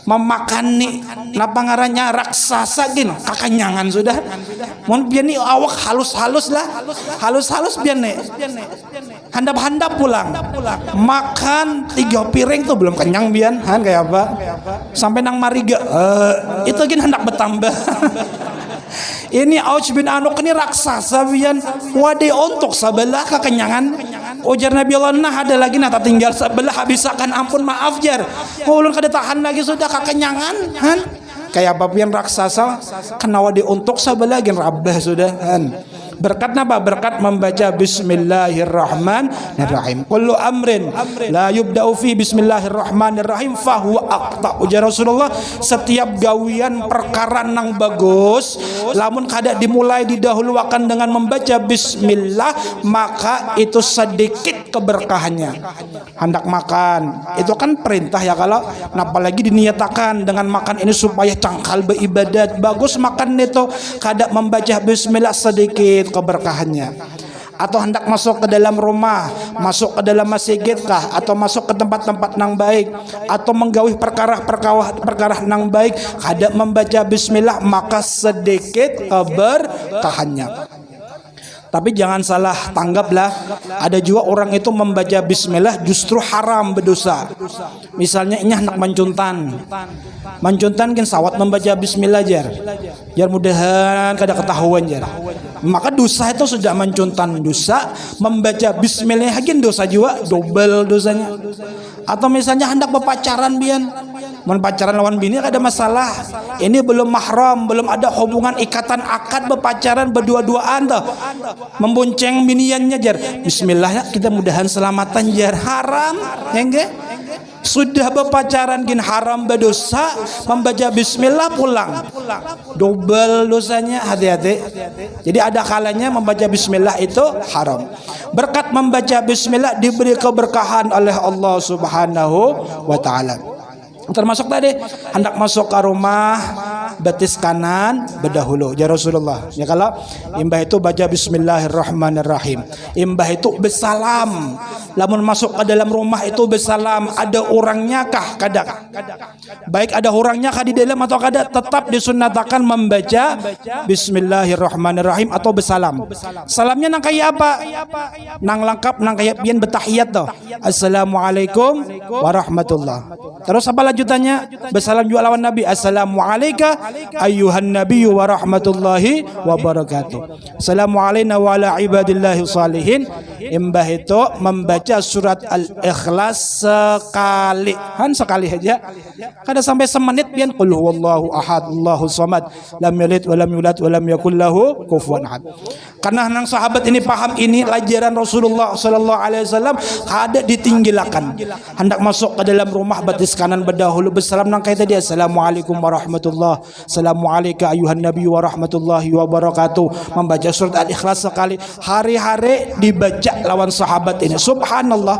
memakani napa ngarannya raksasa gin kakenyangan sudah. Mun bian ni awak halus-halus lah. Halus-halus bian nih handap-handap pulang. Makan tiga piring tuh belum kenyang bian. Han kayak apa? Sampai nang mariga uh, itu gin hendak bertambah ini Auj bin Anuk ini raksasa bian wade untuk sebelah kekenyangan. Ujar Nabi Allah nah ada lagi nah tak tinggal sebelah habisakan ampun maaf jar. Ulun kada tahan lagi sudah kekenyangan kayak apa pian raksasa kena wade untuk sebelah lagi rabah sudah han berkat apa? Berkat membaca bismillahirrahmanirrahim kullu amrin la yubda'u fi bismillahirrahmanirrahim fahuwa aqta ujar Rasulullah. Setiap gawian perkara nang bagus lamun kada dimulai didahulukan dengan membaca bismillah maka itu sedikit keberkahannya. Hendak makan itu kan perintah ya kalau apalagi diniatakan dengan makan ini supaya cangkal beribadat. Bagus makan itu. Kada membaca bismillah sedikit keberkahannya? Atau hendak masuk ke dalam rumah, masuk ke dalam masjid kah? Atau masuk ke tempat-tempat nang baik? Atau menggawi perkara-perkara perkara nang baik, kada membaca bismillah maka sedikit keberkahannya. Tapi jangan salah tanggaplah. Ada juga orang itu membaca bismillah justru haram berdosa. Misalnya ini anak mancuntan. Mancuntan kan sawat membaca bismillah jar. Jar mudahan kada ketahuan jar. Maka dosa itu sudah mancuntan dosa, membaca bismillah kan dosa juga double dosanya. Atau misalnya hendak berpacaran bian Mun pacaran lawan bini ada masalah. Ini belum mahram, belum ada hubungan ikatan akad berpacaran berdua-duaan tuh. Membonceng biniannya jar. Bismillah kita mudahan selamatan jar. Haram, enggak? Sudah berpacaran gin haram berdosa membaca bismillah pulang. Double dosanya hati-hati. Jadi ada kalanya membaca bismillah itu haram. Berkat membaca bismillah diberi keberkahan oleh Allah Subhanahu wa taala termasuk tadi hendak masuk ke rumah. betis kanan berdahulu. Ya Rasulullah. Ya kalau imbah itu baca bismillahirrahmanirrahim. Imbah itu bersalam lamun masuk ke dalam rumah itu bersalam ada orangnya kah? Kadang baik ada orangnya kah di dalam atau kada tetap disunatakan membaca bismillahirrahmanirrahim atau bersalam. Salamnya nang kayak apa? Nang lengkap nang kayak pian betahiyat tuh assalamualaikum warahmatullah. Terus apa lanjutannya? Bersalam juga lawan Nabi. Assalamualaikum ayuhan Nabi wa rahmatullahi wa barakatuh Assalamualaikum wa ala ibadillahi salihin imbah itu membaca surat al-ikhlas sekali. Kan sekali aja kada sampai semenit pian qul huwallahu ahad Allahu samad lam yalid wa lam yulad wa lam yakul lahu kufuwan ahad. Karena nang sahabat ini paham ini ajaran Rasulullah sallallahu alaihi wasallam kada ditinggilakan. Hendak masuk ke dalam rumah batis kanan berdahulu bersalam nang kaya tadi Assalamualaikum warahmatullah Assalamualaikum ayuhan nabi warahmatullahi wabarakatuh. Membaca surat al-ikhlas sekali. Hari-hari dibaca lawan sahabat ini. Subhanallah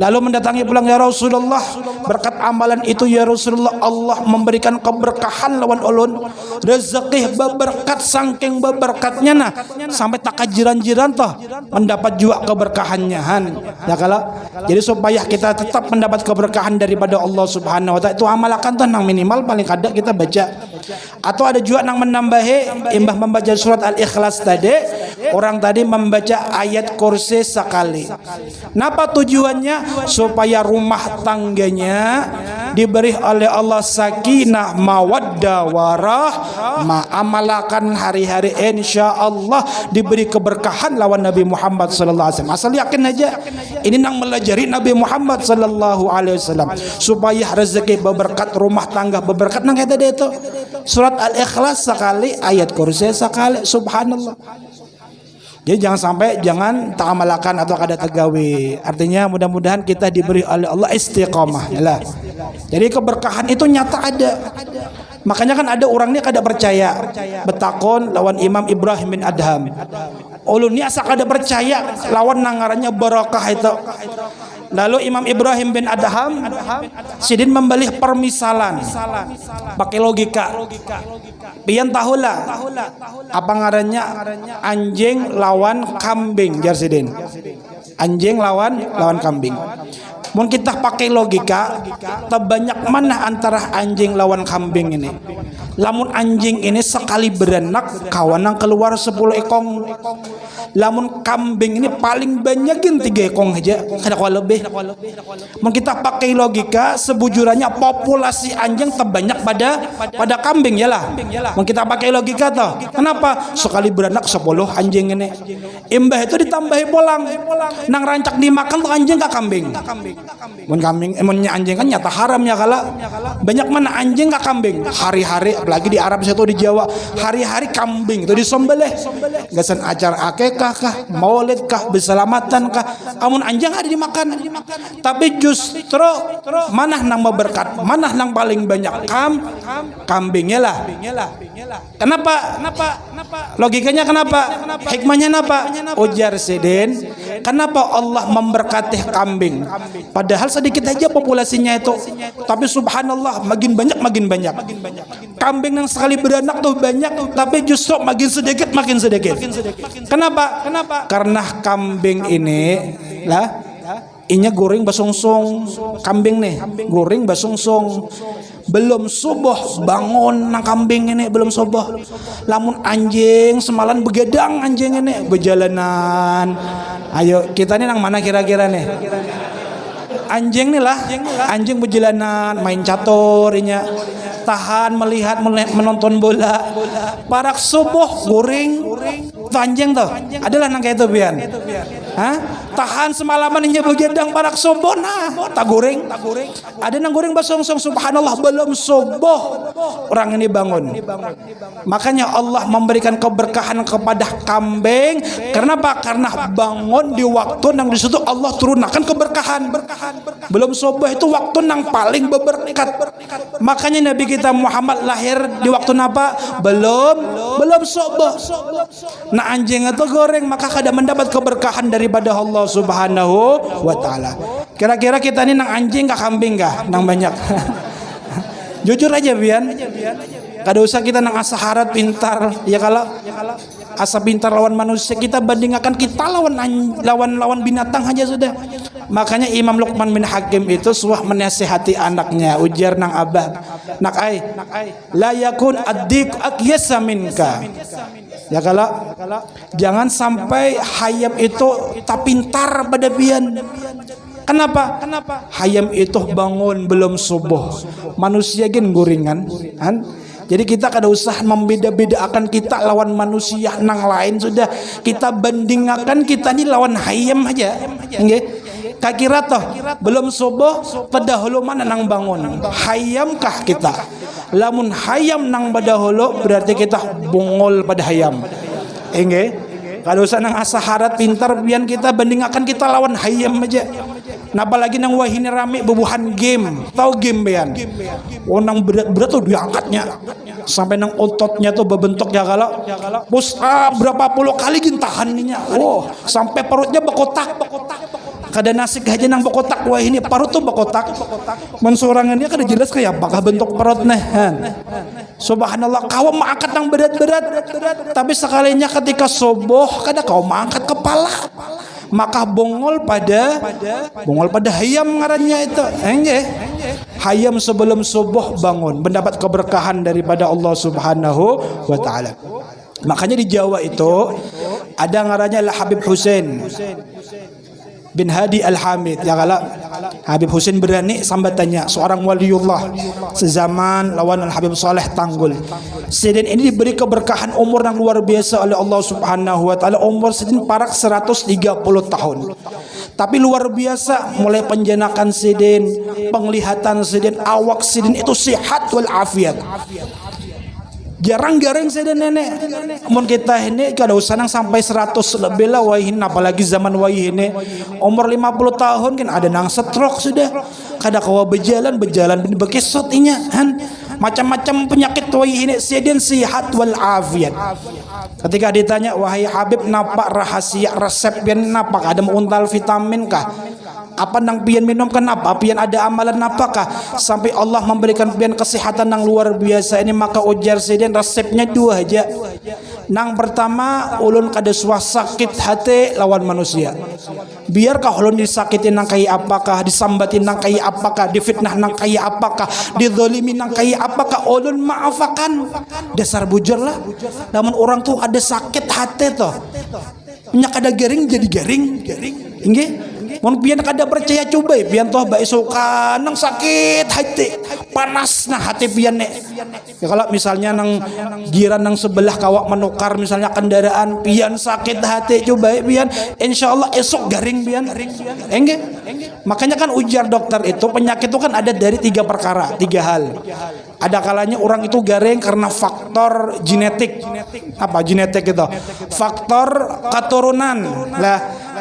Lalu mendatangi pulang ya Rasulullah berkat amalan itu ya Rasulullah Allah memberikan keberkahan lawan ulun. Rezeki berkat saking berkatnya nah. Sampai tak jiran-jiran toh mendapat juga keberkahannya han. Ya kalau jadi supaya kita tetap mendapat keberkahan daripada Allah Subhanahu wa taala itu amalkan tuh nang minimal paling kadang kita baca. Atau ada juga nang menambahi imbah membaca surat al-ikhlas tadi orang tadi membaca ayat kursi sekali. Napa tujuannya supaya rumah tangganya diberi oleh Allah sakinah mawaddah warah hari-hari insya Allah diberi keberkahan lawan Nabi Muhammad sallallahu alaihi wasallam. Asal yakin aja. Ini nang melajari Nabi Muhammad sallallahu alaihi wasallam. Supaya rezeki berberkat rumah tangga berberkat nang kata itu. Surat al-ikhlas sekali ayat kursi sekali. Subhanallah jadi jangan sampai jangan tak amalakan atau kada tegawi. Artinya mudah-mudahan kita diberi oleh Allah istiqomah. Yalah. Jadi keberkahan itu nyata ada. Makanya kan ada orang ini kada percaya. Betakon lawan Imam Ibrahim bin Adham. Ulun ni asa kada percaya lawan nangarannya barakah itu. Lalu Imam Ibrahim bin Adham sidin membeli permisalan pakai logika. Pian tahulah apa ngarannya anjing lawan kambing jar sidin. Anjing lawan lawan kambing. Mun kita pakai logika, terbanyak mana antara anjing lawan kambing ini? Lamun anjing ini sekali berenak kawan yang keluar 10 ekong. Lamun kambing ini paling banyakin tiga ekong aja, kada kuat lebih. Mun kita pakai logika, sebujurannya populasi anjing terbanyak pada pada kambing ya lah. Mun kita pakai logika toh, kenapa sekali beranak 10 anjing ini? Imbah itu ditambahi polang. Nang rancak dimakan tuh anjing ke kambing. Mun kambing, emonnya anjing kan nyata haram ya kala. Banyak mana anjing ke kambing? Hari-hari apalagi di Arab satu di Jawa, hari-hari kambing itu disembelih. Gasan acara akekah kah, maulid kah, berselamatan kah. Amun anjing ada dimakan. Tapi justru mana nang berkat, mana nang paling banyak kam kambingnya lah. Kenapa? Kenapa? Logikanya kenapa? Hikmahnya kenapa? Ujar Sidin, kenapa Allah memberkati kambing? Padahal sedikit aja populasinya itu. Tapi subhanallah makin banyak makin banyak. Kambing yang sekali beranak tuh banyak tapi justru makin sedikit makin sedikit. Kenapa? Kenapa? Karena kambing ini lah inya goreng basungsung kambing nih goreng basungsung belum subuh bangun nang kambing ini belum subuh. Lamun anjing semalam begadang anjing ini berjalanan ayo kita ini nang mana kira-kira nih? Anjing nih lah anjing berjalanan main catur inya. Tahan melihat menonton bola. Parak subuh goreng anjing tuh adalah nang itu bian. Hah? tahan semalaman inya begadang parak subuh nah. Tak goreng. Ada nang goreng basong song subhanallah belum subuh orang ini bangun. Makanya Allah memberikan keberkahan kepada kambing. Kenapa? Karena bangun di waktu yang di situ Allah turunkan keberkahan. Belum subuh itu waktu yang paling berberkat. Makanya Nabi kita Muhammad lahir di waktu apa belum. Belum subuh nah anjing itu goreng maka kada mendapat keberkahan daripada Allah Subhanahu wa taala. Kira-kira kita ini nang anjing kah kambing kah nang banyak. Jujur aja Bian. Kada usah kita nang asa harat pintar. Ya kalau asa pintar lawan manusia kita bandingkan kita lawan lawan lawan binatang aja sudah. Makanya Imam Luqman bin Hakim itu suah menasihati anaknya. Ujar nang abah. Nak ai la yakun addik akyasa minka ya kalau jangan sampai hayam itu tak pintar pada bian Kenapa? Kenapa? Hayam itu bangun belum subuh. Manusia gen goringan, kan? Jadi kita kada usah membeda-bedakan kita lawan manusia nang lain sudah kita bandingkan kita ini lawan hayam aja. Nggih. Kakira toh belum subuh pedahulu mana nang bangun. Hayamkah kita? Lamun hayam nang pedahulu berarti kita bungol pada hayam. Nggih. Kalau usah nang asa harat pintar biar kita bandingkan kita lawan hayam aja. Nah apalagi nang wahini rame bubuhan game, tahu game bean? Oh nang berat-berat tuh diangkatnya sampai nang ototnya tuh berbentuk ya kalau bos ah, berapa puluh kali gintahannya. Oh sampai perutnya bekotak kada nasi aja nang bekotak wah ini perut tuh bekotak mensorangannya kada jelas kayak apakah bentuk perutnya subhanallah kau mengangkat nang berat-berat. Tapi sekalinya ketika soboh kada kau mengangkat kepala. Maka bongol pada bongol pada hayam ngarannya itu. Enggak hayam sebelum subuh bangun mendapat keberkahan daripada Allah Subhanahu wa taala. Makanya di Jawa itu ada ngarannya lah Habib Hussein bin Hadi Al-Hamid. Ya kala Habib Husin berani sambatannya seorang waliullah sezaman lawan Al-Habib Saleh Tanggul. Sidin ini diberi keberkahan umur yang luar biasa oleh Allah Subhanahu wa taala. Umur Sidin parak 130 tahun. Tapi luar biasa mulai penjenakan Sidin penglihatan Sidin awak Sidin itu sehat wal afiat jarang-jarang saya dan nenek. Umur kita ini kada usah sampai 100 lebih lah wahin apalagi zaman wahih ini. Umur 50 tahun kan ada nang stroke sudah. Kada kawa berjalan berjalan bekesot inya kan macam-macam penyakit wahih ini sedin sihat wal afiat. Ketika ditanya wahai Habib napa rahasia resep biar napa ada untal vitamin kah apa nang pian minum kenapa pian ada amalan apakah? Sampai Allah memberikan pian kesehatan yang luar biasa ini maka ujar sedin resepnya dua aja. Nang pertama ulun kada suah sakit hati lawan manusia. Biarkah ulun disakitin nang kai apakah? Disambatin nang kai apakah? Difitnah nang kai apakah? Dizalimi nang kai apakah? Ulun maafakan dasar bujur lah. Namun orang tuh ada sakit hati toh. Minyak ada garing jadi garing garing Mun pian kada percaya coba pian toh bae suka nang sakit hati panas nah hati pian ne. Ya kalau misalnya nang giran nang sebelah kawak menukar misalnya kendaraan pian sakit hati coba pian insyaallah esok garing pian. Enggak. Makanya kan ujar dokter itu penyakit itu kan ada dari tiga perkara, tiga hal. Ada kalanya orang itu garing karena faktor genetik. Apa genetik itu? Faktor keturunan. Lah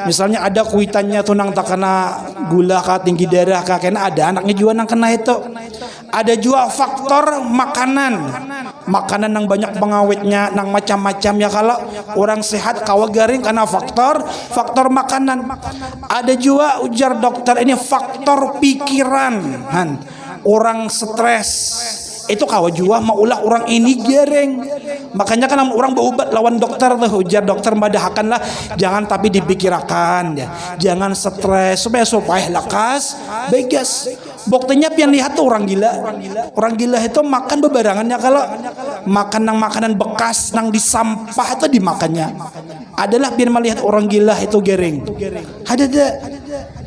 misalnya ada kuitannya tuh nang tak kena gula kah tinggi darah kah kena ada anaknya juga nang kena itu ada juga faktor makanan makanan yang banyak pengawetnya nang macam-macam ya kalau orang sehat kawa garing karena faktor faktor makanan ada juga ujar dokter ini faktor pikiran orang stres itu kawa jua maulah orang ini gereng. Makanya kan orang berobat lawan dokter tuh. Ujar dokter madahakan lah. Jangan tapi dipikirkan ya. Jangan stres. Supaya supaya lekas. Begas. Buktinya pian lihat tuh orang gila. Orang gila itu makan bebarangannya. Kalau makan nang makanan bekas nang di sampah itu dimakannya. Adalah pian melihat orang gila itu gering ada ada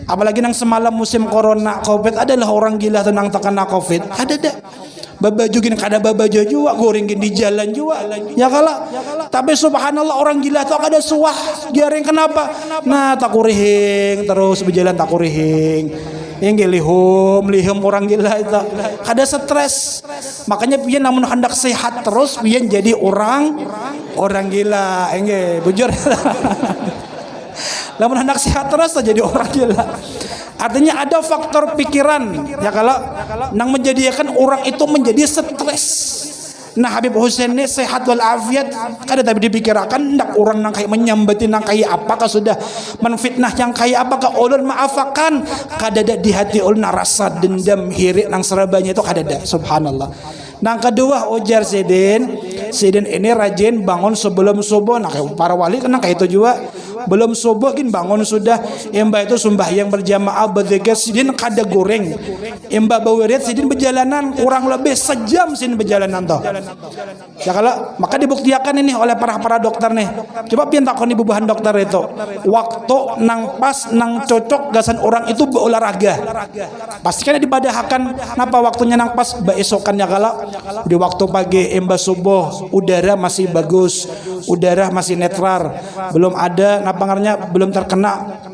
apalagi nang semalam musim corona covid adalah orang gila tuh nang terkena covid. Ada ada babaju gini kada babaju juga goreng gini di jalan juga. Ya kalah tapi subhanallah orang gila tuh kada suah. Garing kenapa? Nah tak kurihing terus berjalan tak kurihing. Yang lihum lihum orang gila itu. Kada stres. Makanya pian namun hendak sehat terus pian jadi orang orang gila. Enggak bujur namun hendak sehat terus jadi orang gila. Artinya ada faktor pikiran. Ya kalau nang menjadikan orang itu menjadi stres. Nah Habib Hussein ini sehat walafiat kada tapi dipikirkan ndak orang nang kayak menyambati nang kayak apakah sudah? Menfitnah yang kayak apakah ulun maafakan? Kada ada di hati ulun rasa dendam hirik nang serabanya itu kada ada subhanallah. Nang kedua ujar Sidin. Sidin ini rajin bangun sebelum subuh. Nah para wali kena kayak itu juga Belum subuh kan bangun sudah. Imba itu yang berjamaah Berzikir Sidin kada goreng. Imba bawirit Sidin berjalanan. Kurang lebih sejam Sidin berjalanan toh. Ya kalau Maka dibuktikan ini oleh para-para dokter nih. Coba pian takon ibu bahan dokter itu. Waktu nang pas Nang cocok gasan orang itu berolahraga. Pastikan dibadahakan. Kenapa waktunya nang pas? Beesokannya kalau. Di waktu pagi imba subuh udara masih bagus. Udara masih netral. Belum ada napangarnya belum terkena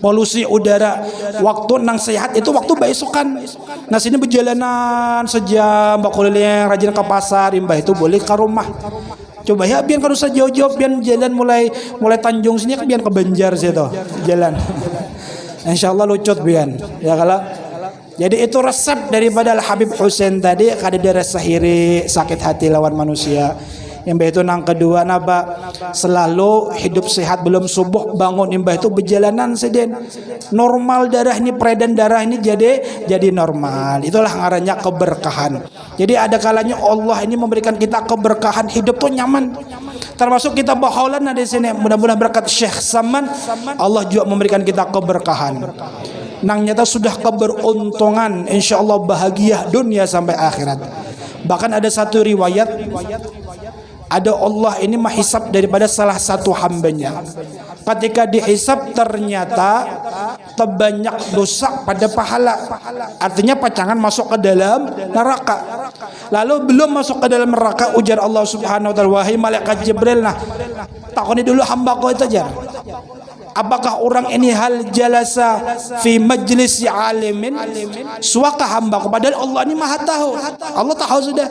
polusi udara. Waktu nang sehat itu waktu besokan nah sini berjalanan sejam bakulilnya rajin ke pasar imba itu boleh ke rumah. Coba ya biar kalau jauh-jauh biar jalan mulai mulai Tanjung sini biar ke Banjar situ jalan. Insya Allah lucut biar ya kalau. Jadi itu resep daripada Al Habib Hussein tadi kada iri sakit hati lawan manusia. Yang itu nang kedua napa selalu hidup sehat belum subuh bangun. Imbah itu berjalanan seden normal darah ini peredaran darah ini jadi jadi normal. Itulah ngarannya keberkahan. Jadi ada kalanya Allah ini memberikan kita keberkahan hidup tuh nyaman. Termasuk kita baholan di sini. Mudah-mudahan berkat Syekh Saman Allah juga memberikan kita keberkahan. Nang nyata sudah keberuntungan insyaallah bahagia dunia sampai akhirat. Bahkan ada satu riwayat ada Allah ini menghisap daripada salah satu hambanya. Ketika dihisap ternyata terbanyak dosa pada pahala. Artinya pacangan masuk ke dalam neraka. Lalu belum masuk ke dalam neraka ujar Allah subhanahu wa ta'ala wahai malaikat Jibril nah takoni dulu hamba kau itu aja apakah orang ini hal jalasa fi majlis alimin? Suaka hamba kepada Allah ini maha tahu. Allah tahu sudah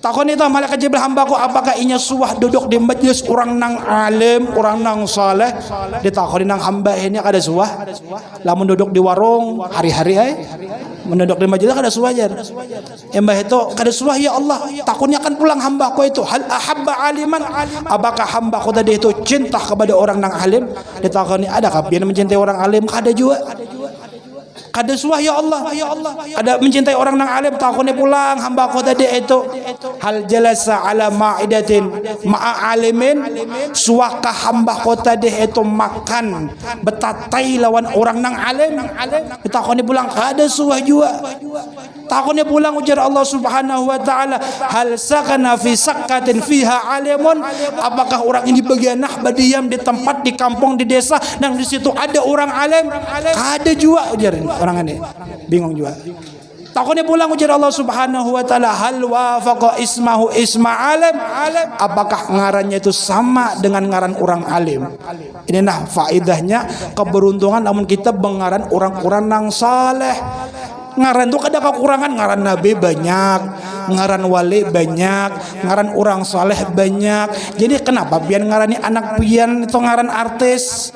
Takon itu malaikat Jibril hambaku apakah inya suah duduk di majlis orang nang alim, orang nang saleh. Ditakoni nang hamba ini ada suah. Lamun duduk di warung hari-hari ay. Menduduk di majlis ada suah jar. Embah itu kada suah ya Allah. Takutnya akan pulang hambaku itu. Hal ahabba aliman apakah hambaku tadi itu cinta kepada orang nang alim? Ditakoni adakah biar mencintai orang alim? Kada juga. Kada suah ya Allah. Ada mencintai orang nang alim takutnya pulang hamba aku tadi itu. Hal jalasa ala ma'idatin. Ma'a alimin suaka hamba aku tadi itu makan betatai lawan orang nang alim. Takutnya pulang kada suah juga. Takutnya pulang ujar Allah Subhanahu wa taala hal sakana fi sakatin fiha alimun. Apakah orang ini bagian nah badiam di tempat di kampung di desa dan di situ ada orang alim? Kada juga ujar orang ini bingung juga. Takutnya pulang ujar Allah Subhanahu wa taala hal wafaqa ismahu isma alim apakah ngarannya itu sama dengan ngaran orang alim? Ini nah faedahnya keberuntungan namun kita bengaran orang-orang nang saleh ngaran itu ada kekurangan ngaran nabi banyak ngaran wali banyak ngaran orang soleh banyak. Jadi kenapa biar ngarani anak pian itu ngaran artis?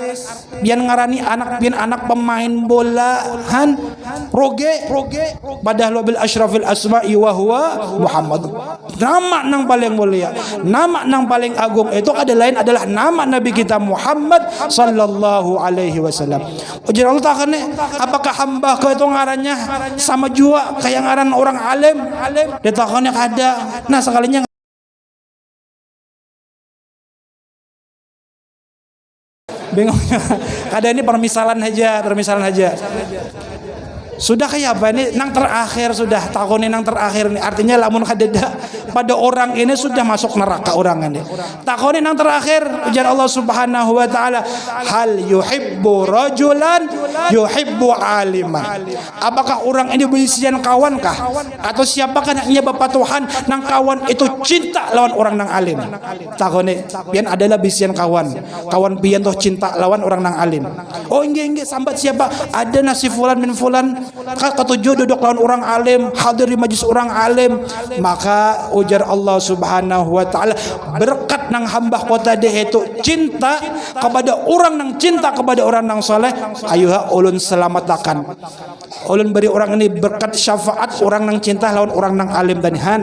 Biar ngarani anak pian anak pemain bola han roge roge. Padahal bil asyrafil asma'i wa huwa Muhammad. Nama nang paling mulia nama nang paling agung. Itu ada lain adalah nama Nabi kita Muhammad sallallahu alaihi wasallam. Ujar Allah takane apakah hamba kau itu ngarannya sama juga kayak ngaran orang alim. Alim ditakonnya kada nah sekalinya bingung kada ini permisalan aja permisalan aja sudah kayak apa ini? Nang terakhir sudah tahun ini nang terakhir ini. Artinya lamun kadeda pada orang ini sudah masuk neraka orang ini. Tahun ini nang terakhir ujar Allah Subhanahu wa taala hal yuhibbu rajulan yuhibbu aliman apakah orang ini berisian kawan kah? Atau siapakah yang bapak Tuhan nang kawan itu cinta lawan orang nang alim? Tahun ini pian adalah bisian kawan. Kawan pian tuh cinta lawan orang nang alim. Oh enggak enggak sambat siapa? Ada nasi fulan min fulan ketujuh duduk lawan orang alim hadir di majlis orang alim. Maka ujar Allah subhanahu wa ta'ala berkat nang hamba kota dia itu cinta kepada orang nang cinta kepada orang nang soleh ayuha ulun selamatkan. Ulun beri orang ini berkat syafaat orang nang cinta lawan orang nang alim dan han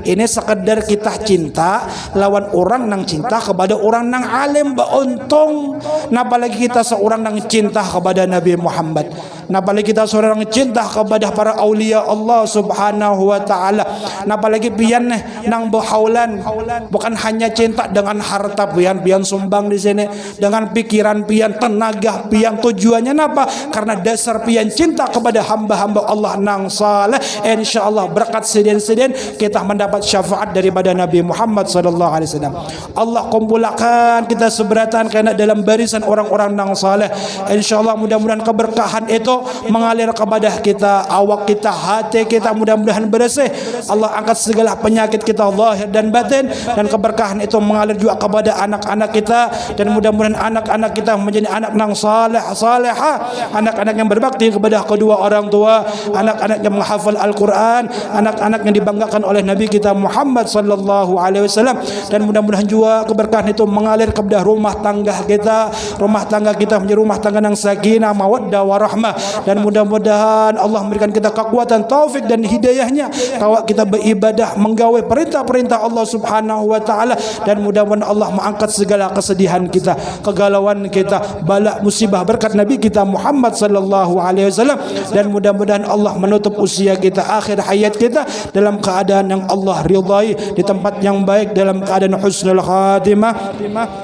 ini sekedar kita cinta lawan orang nang cinta kepada orang nang alim untung nah apalagi kita seorang nang cinta kepada Nabi Muhammad? Nah apalagi kita seorang nang cinta kepada para aulia Allah subhanahu wa ta'ala. Nah apalagi pian nang berhaulan. Bukan hanya cinta dengan harta pian pian sumbang di sini. Dengan pikiran pian tenaga pian. Tujuannya apa karena dasar pian cinta kepada hamba-hamba Allah nang saleh. Insyaallah berkat sedien-sedien kita mendapat syafaat daripada Nabi Muhammad sallallahu alaihi wasallam. Allah kumpulkan kita seberatan karena dalam barisan orang-orang nang saleh. Insyaallah mudah-mudahan keberkahan itu mengalir kepada kita awak kita hati kita mudah-mudahan bersih. Allah angkat segala penyakit kita zahir dan batin. Dan keberkahan itu mengalir juga kepada anak-anak kita. Dan mudah-mudahan anak-anak kita menjadi anak nang saleh salehah. Anak-anak yang berbakti kepada kedua orang tua. Anak-anak yang menghafal Al-Quran. Anak-anak yang dibanggakan oleh Nabi kita Muhammad sallallahu alaihi wasallam. Dan mudah-mudahan juga keberkahan itu mengalir kepada rumah tangga kita. Rumah tangga kita menjadi rumah tangga yang sakinah mawaddah warahmah. Dan mudah-mudahan Allah memberikan kita kekuatan taufik dan hidayahnya. Kalau kita beribadah menggawe perintah-perintah Allah Subhanahu wa taala. Dan mudah-mudahan Allah mengangkat segala kesedihan kita kegalauan kita bala musibah berkat Nabi kita Muhammad sallallahu alaihi wasallam. Dan mudah-mudahan Allah menutup usia kita akhir hayat kita dalam keadaan yang Allah ridai di tempat yang baik dalam keadaan husnul khatimah.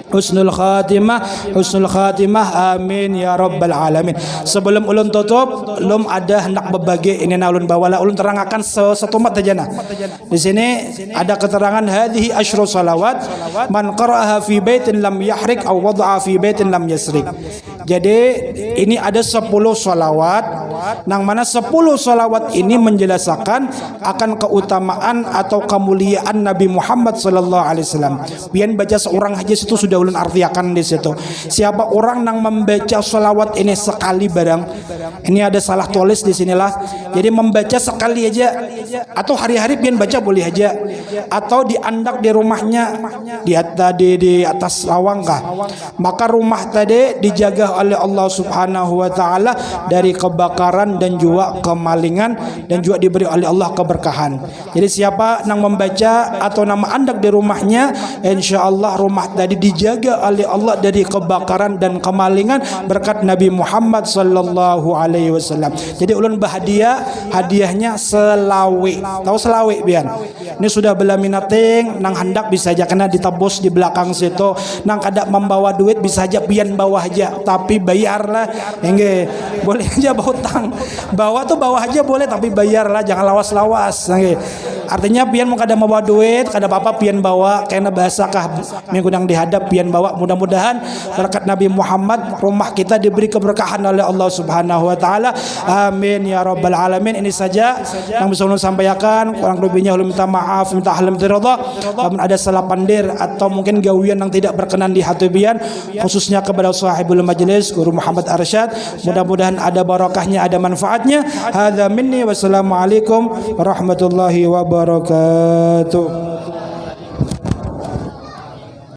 Husnul khatimah husnul khatimah. Amin ya rabbal alamin. Sebelum ulun tutup ada hendak berbagi ini na ulun bawalah ulun terangkan satu mat aja nah. Di sini ada keterangan hadhihi asyru salawat man qara'aha fi baitin lam yahrik aw wada'a fi baitin lam yasrik jadi ini ada 10 salawat yang mana 10 salawat ini menjelaskan akan keutamaan atau kemuliaan Nabi Muhammad sallallahu alaihi wasallam. Biar baca seorang aja itu sudah ulun artiakan di situ. Siapa orang yang membaca salawat ini sekali barang ini ada salah tulis di sinilah. Jadi membaca sekali aja atau hari-hari biar baca boleh aja atau diandak di rumahnya di atas di, di atas lawang kah. Maka rumah tadi dijaga oleh Allah Subhanahu wa taala dari kebakaran dan juga kemalingan dan juga diberi oleh Allah keberkahan. Jadi siapa yang membaca atau nama andak di rumahnya, insyaallah rumah tadi dijaga oleh Allah dari kebakaran dan kemalingan berkat Nabi Muhammad sallallahu alaihi wasallam. Jadi ulun bahagia hadiahnya selawe. Tahu selawe bian? Ini sudah bela minating nang hendak bisa aja kena ditebus di belakang situ. Nang kada membawa duit bisa aja pian bawah aja tapi bayarlah. Enggak boleh aja bawa utang. Bawa tuh bawah aja boleh tapi bayarlah jangan lawas-lawas. Enggak. Artinya pian mau kada membawa duit, kada apa-apa pian bawa karena bahasa kah minggu yang dihadap pian bawa. Mudah-mudahan berkat Nabi Muhammad rumah kita diberi keberkahan oleh Allah Subhanahu wa taala. Amin ya rabbal alamin. Ini saja yang bisa ulun sampaikan. Kurang lebihnya ulun minta maaf, minta halam ridha. Namun ada salah pandir atau mungkin gawian yang tidak berkenan di hati pian khususnya kepada sahibul majlis Guru Muhammad Arsyad. Mudah-mudahan ada barakahnya, ada manfaatnya. Hadza minni wassalamualaikum warahmatullahi wabarakatuh.